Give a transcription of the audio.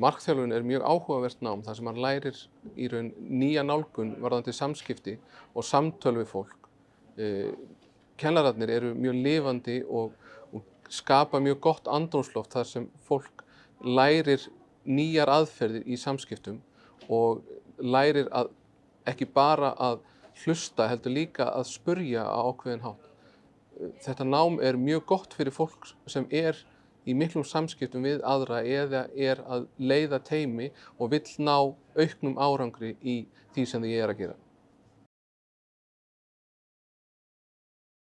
Markþjálfun er mjög áhugavert nám þar sem hann lærir í raun nýja nálgun varðandi samskipti og samtöl við fólk. Eh, Kennararnir eru mjög lifandi og, og skapa mjög gott andrúmsloft þar sem fólk lærir nýjar aðferðir í samskiptum og lærir að ekki bara að hlusta heldur líka að spurja á ákveðin hátt. Þetta nám er mjög gott fyrir fólk sem er í miklum samskiptum við aðra eða er að leiða teimi og vill ná auknum árangri í því sem þið er að gera.